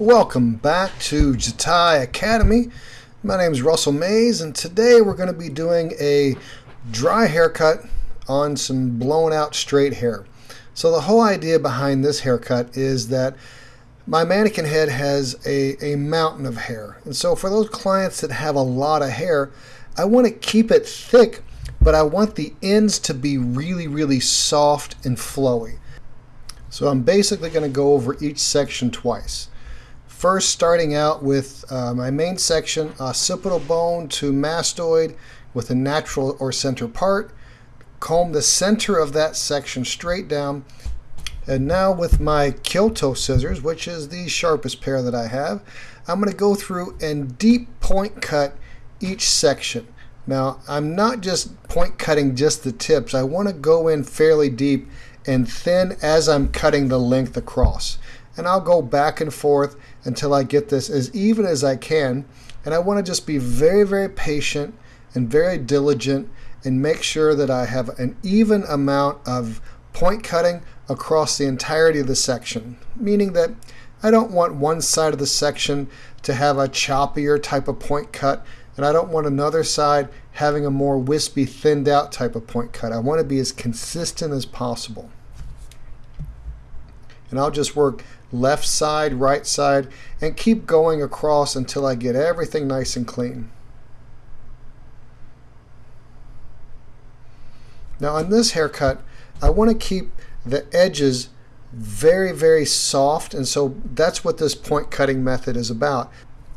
Welcome back to Jatai Academy. My name is Russell Mays and today we're going to be doing a dry haircut on some blown out straight hair. So the whole idea behind this haircut is that my mannequin head has a, a mountain of hair. And so for those clients that have a lot of hair, I want to keep it thick, but I want the ends to be really, really soft and flowy. So I'm basically going to go over each section twice. First, starting out with uh, my main section, occipital bone to mastoid with a natural or center part. Comb the center of that section straight down. And now with my Kyoto scissors, which is the sharpest pair that I have, I'm going to go through and deep point cut each section. Now, I'm not just point cutting just the tips. I want to go in fairly deep and thin as I'm cutting the length across and I'll go back and forth until I get this as even as I can. And I want to just be very, very patient and very diligent and make sure that I have an even amount of point cutting across the entirety of the section, meaning that I don't want one side of the section to have a choppier type of point cut, and I don't want another side having a more wispy, thinned out type of point cut. I want to be as consistent as possible. And I'll just work left side, right side, and keep going across until I get everything nice and clean. Now on this haircut, I want to keep the edges very, very soft, and so that's what this point cutting method is about.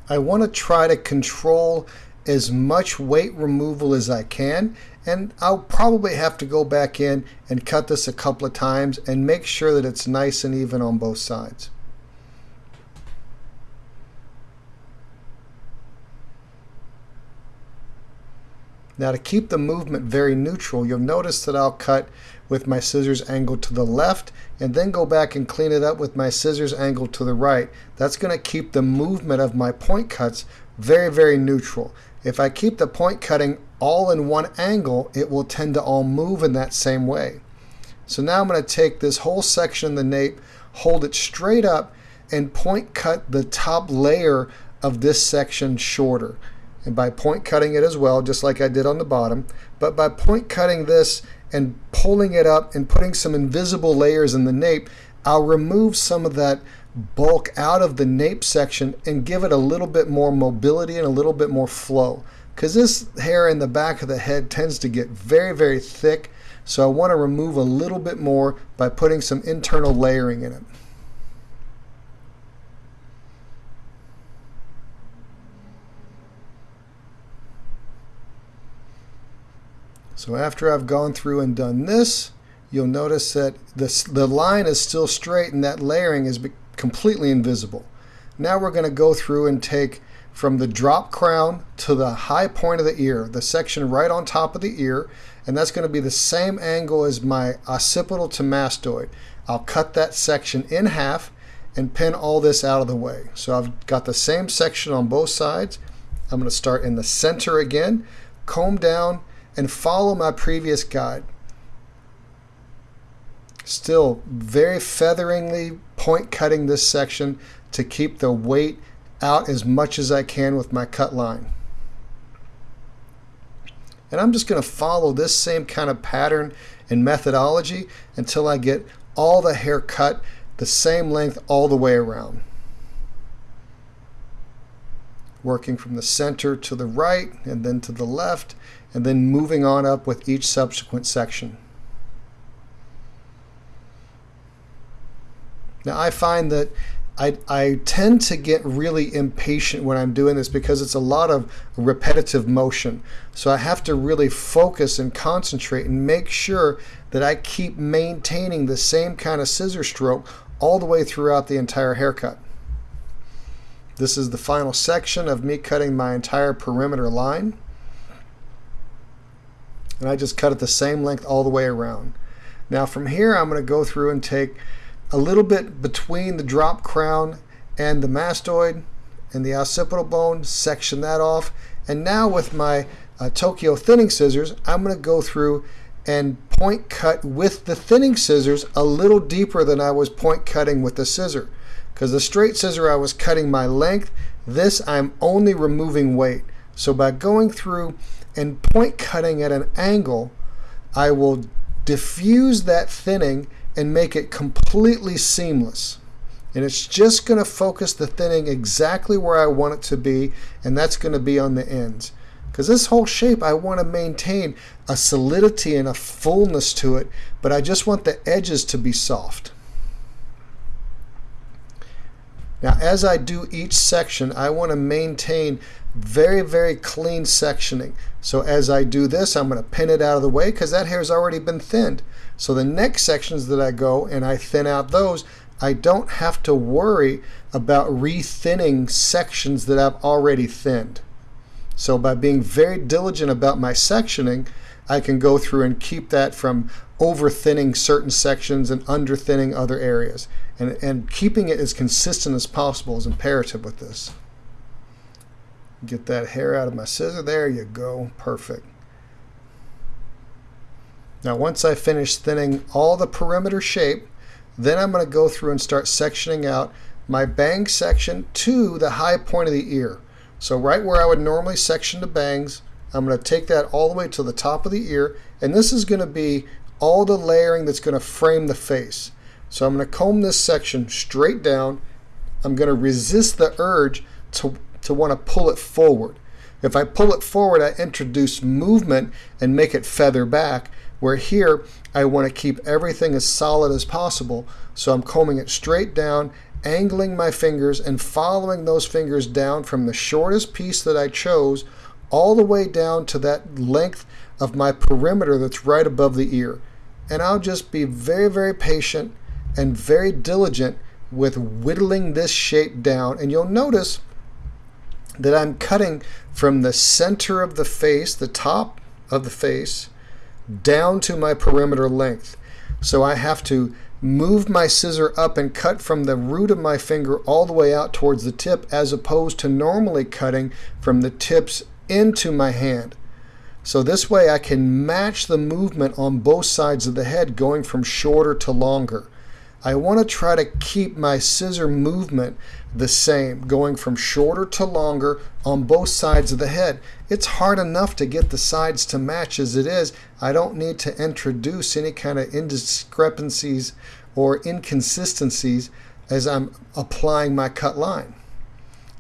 I want to try to control as much weight removal as I can and I'll probably have to go back in and cut this a couple of times and make sure that it's nice and even on both sides. Now to keep the movement very neutral, you'll notice that I'll cut with my scissors angled to the left and then go back and clean it up with my scissors angled to the right. That's going to keep the movement of my point cuts very, very neutral. If I keep the point cutting all in one angle, it will tend to all move in that same way. So now I'm going to take this whole section of the nape, hold it straight up, and point cut the top layer of this section shorter and by point cutting it as well, just like I did on the bottom. But by point cutting this and pulling it up and putting some invisible layers in the nape, I'll remove some of that bulk out of the nape section and give it a little bit more mobility and a little bit more flow. Because this hair in the back of the head tends to get very, very thick. So I want to remove a little bit more by putting some internal layering in it. So after I've gone through and done this, you'll notice that this, the line is still straight and that layering is completely invisible. Now we're going to go through and take from the drop crown to the high point of the ear, the section right on top of the ear, and that's going to be the same angle as my occipital to mastoid. I'll cut that section in half and pin all this out of the way. So I've got the same section on both sides. I'm going to start in the center again, comb down, and follow my previous guide. Still very featheringly point cutting this section to keep the weight out as much as I can with my cut line. And I'm just going to follow this same kind of pattern and methodology until I get all the hair cut the same length all the way around. Working from the center to the right and then to the left and then moving on up with each subsequent section. Now I find that I, I tend to get really impatient when I'm doing this because it's a lot of repetitive motion. So I have to really focus and concentrate and make sure that I keep maintaining the same kind of scissor stroke all the way throughout the entire haircut. This is the final section of me cutting my entire perimeter line and I just cut it the same length all the way around. Now from here I'm going to go through and take a little bit between the drop crown and the mastoid and the occipital bone, section that off, and now with my uh, Tokyo thinning scissors I'm going to go through and point cut with the thinning scissors a little deeper than I was point cutting with the scissor. because the straight scissor I was cutting my length. This I'm only removing weight. So by going through and point cutting at an angle, I will diffuse that thinning and make it completely seamless. And it's just going to focus the thinning exactly where I want it to be, and that's going to be on the ends. Because this whole shape, I want to maintain a solidity and a fullness to it, but I just want the edges to be soft. Now, as I do each section, I want to maintain very, very clean sectioning. So as I do this, I'm going to pin it out of the way because that hair has already been thinned. So the next sections that I go and I thin out those, I don't have to worry about rethinning sections that I've already thinned. So by being very diligent about my sectioning, I can go through and keep that from over thinning certain sections and under thinning other areas. And, and keeping it as consistent as possible is imperative with this. Get that hair out of my scissor. There you go. Perfect. Now once I finish thinning all the perimeter shape, then I'm going to go through and start sectioning out my bang section to the high point of the ear. So right where I would normally section the bangs, I'm going to take that all the way to the top of the ear, and this is going to be all the layering that's going to frame the face. So I'm going to comb this section straight down. I'm going to resist the urge to, to want to pull it forward. If I pull it forward, I introduce movement and make it feather back, where here I want to keep everything as solid as possible. So I'm combing it straight down angling my fingers and following those fingers down from the shortest piece that I chose all the way down to that length of my perimeter that's right above the ear. And I'll just be very, very patient and very diligent with whittling this shape down. And you'll notice that I'm cutting from the center of the face, the top of the face, down to my perimeter length. So I have to move my scissor up and cut from the root of my finger all the way out towards the tip as opposed to normally cutting from the tips into my hand. So this way I can match the movement on both sides of the head going from shorter to longer. I want to try to keep my scissor movement the same, going from shorter to longer on both sides of the head. It's hard enough to get the sides to match as it is. I don't need to introduce any kind of indiscrepancies or inconsistencies as I'm applying my cut line.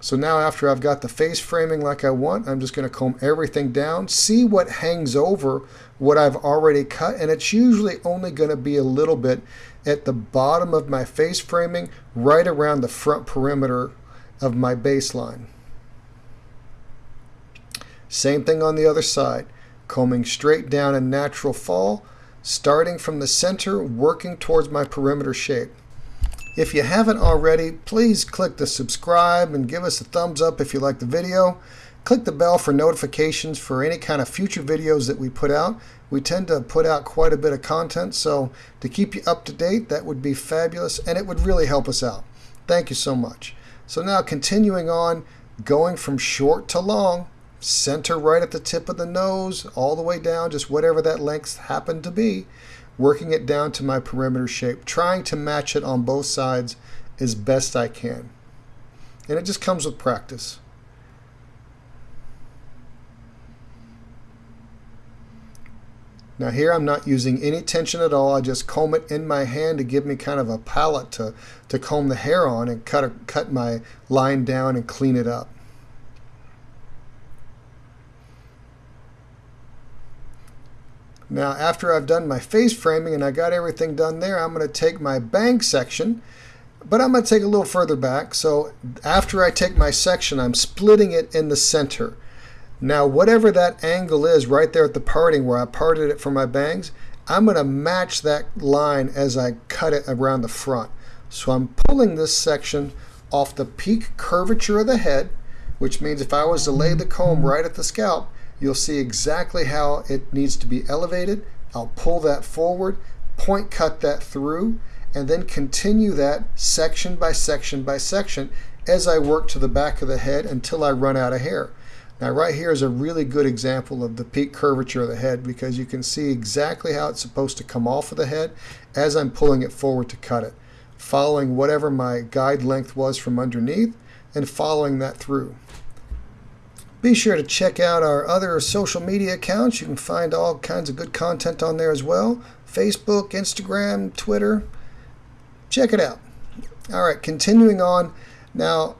So now after I've got the face framing like I want, I'm just going to comb everything down, see what hangs over what I've already cut, and it's usually only going to be a little bit at the bottom of my face framing, right around the front perimeter of my baseline. Same thing on the other side, combing straight down in natural fall, starting from the center, working towards my perimeter shape. If you haven't already, please click the subscribe and give us a thumbs up if you like the video. Click the bell for notifications for any kind of future videos that we put out. We tend to put out quite a bit of content, so to keep you up to date, that would be fabulous and it would really help us out. Thank you so much. So now continuing on, going from short to long, center right at the tip of the nose, all the way down, just whatever that length happened to be working it down to my perimeter shape, trying to match it on both sides as best I can. And it just comes with practice. Now here I'm not using any tension at all. I just comb it in my hand to give me kind of a palette to, to comb the hair on and cut, a, cut my line down and clean it up. Now after I've done my face framing and I got everything done there, I'm going to take my bang section, but I'm going to take a little further back. So after I take my section, I'm splitting it in the center. Now whatever that angle is right there at the parting where I parted it for my bangs, I'm going to match that line as I cut it around the front. So I'm pulling this section off the peak curvature of the head, which means if I was to lay the comb right at the scalp, You'll see exactly how it needs to be elevated. I'll pull that forward, point cut that through, and then continue that section by section by section as I work to the back of the head until I run out of hair. Now right here is a really good example of the peak curvature of the head because you can see exactly how it's supposed to come off of the head as I'm pulling it forward to cut it. following whatever my guide length was from underneath and following that through. Be sure to check out our other social media accounts. You can find all kinds of good content on there as well. Facebook, Instagram, Twitter. Check it out. All right, continuing on. Now,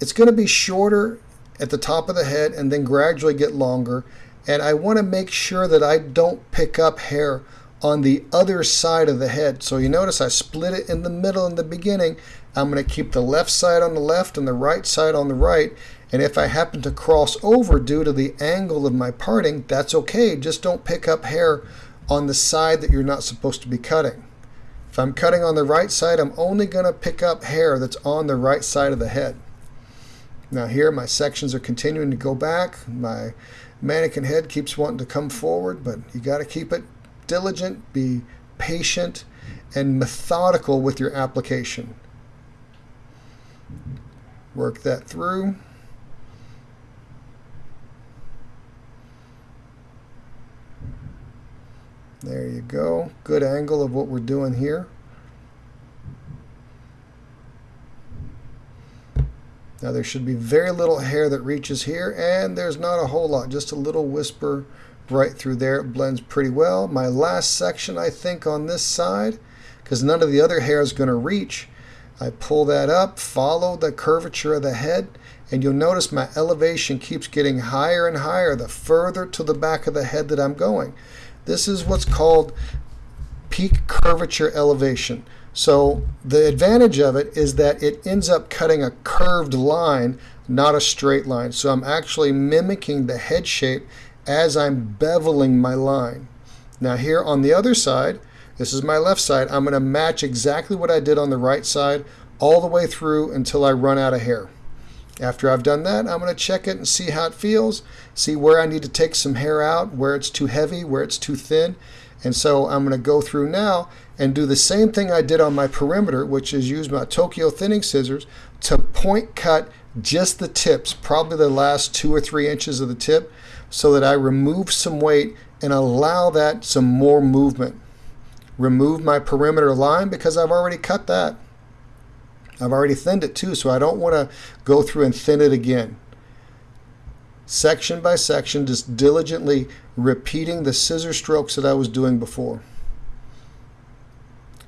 it's going to be shorter at the top of the head and then gradually get longer. And I want to make sure that I don't pick up hair on the other side of the head. So you notice I split it in the middle in the beginning. I'm going to keep the left side on the left and the right side on the right. And if I happen to cross over due to the angle of my parting, that's okay. Just don't pick up hair on the side that you're not supposed to be cutting. If I'm cutting on the right side, I'm only going to pick up hair that's on the right side of the head. Now here my sections are continuing to go back. My mannequin head keeps wanting to come forward, but you got to keep it diligent, be patient, and methodical with your application. Work that through. There you go. Good angle of what we're doing here. Now there should be very little hair that reaches here and there's not a whole lot, just a little whisper right through there. It blends pretty well. My last section I think on this side, because none of the other hair is going to reach, I pull that up, follow the curvature of the head, and you'll notice my elevation keeps getting higher and higher the further to the back of the head that I'm going. This is what's called peak curvature elevation. So the advantage of it is that it ends up cutting a curved line, not a straight line. So I'm actually mimicking the head shape as I'm beveling my line. Now here on the other side, this is my left side, I'm going to match exactly what I did on the right side all the way through until I run out of hair. After I've done that, I'm going to check it and see how it feels, see where I need to take some hair out, where it's too heavy, where it's too thin. And so I'm going to go through now and do the same thing I did on my perimeter, which is use my Tokyo thinning scissors to point cut just the tips, probably the last two or three inches of the tip, so that I remove some weight and allow that some more movement. Remove my perimeter line because I've already cut that. I've already thinned it too, so I don't want to go through and thin it again. Section by section, just diligently repeating the scissor strokes that I was doing before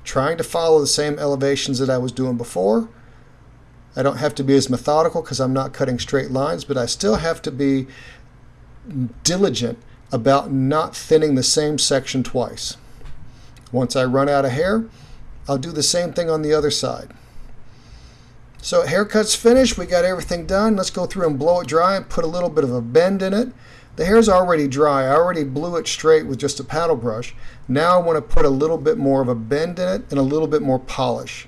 trying to follow the same elevations that I was doing before. I don't have to be as methodical because I'm not cutting straight lines, but I still have to be diligent about not thinning the same section twice. Once I run out of hair, I'll do the same thing on the other side. So haircut's finished. We got everything done. Let's go through and blow it dry and put a little bit of a bend in it. The hair's already dry. I already blew it straight with just a paddle brush. Now I want to put a little bit more of a bend in it and a little bit more polish.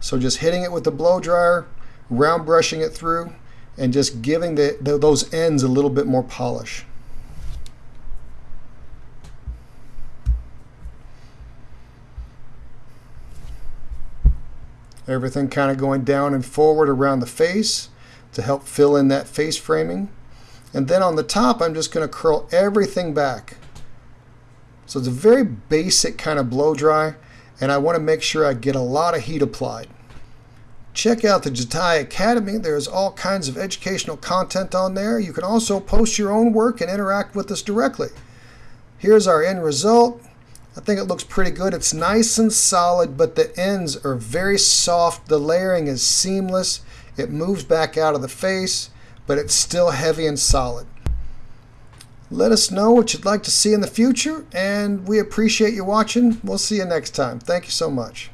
So just hitting it with the blow dryer, round brushing it through, and just giving the, the, those ends a little bit more polish. Everything kind of going down and forward around the face to help fill in that face framing. And then on the top, I'm just going to curl everything back. So it's a very basic kind of blow dry, and I want to make sure I get a lot of heat applied. Check out the Jatai Academy. There's all kinds of educational content on there. You can also post your own work and interact with us directly. Here's our end result. I think it looks pretty good. It's nice and solid, but the ends are very soft. The layering is seamless. It moves back out of the face but it's still heavy and solid. Let us know what you'd like to see in the future, and we appreciate you watching. We'll see you next time. Thank you so much.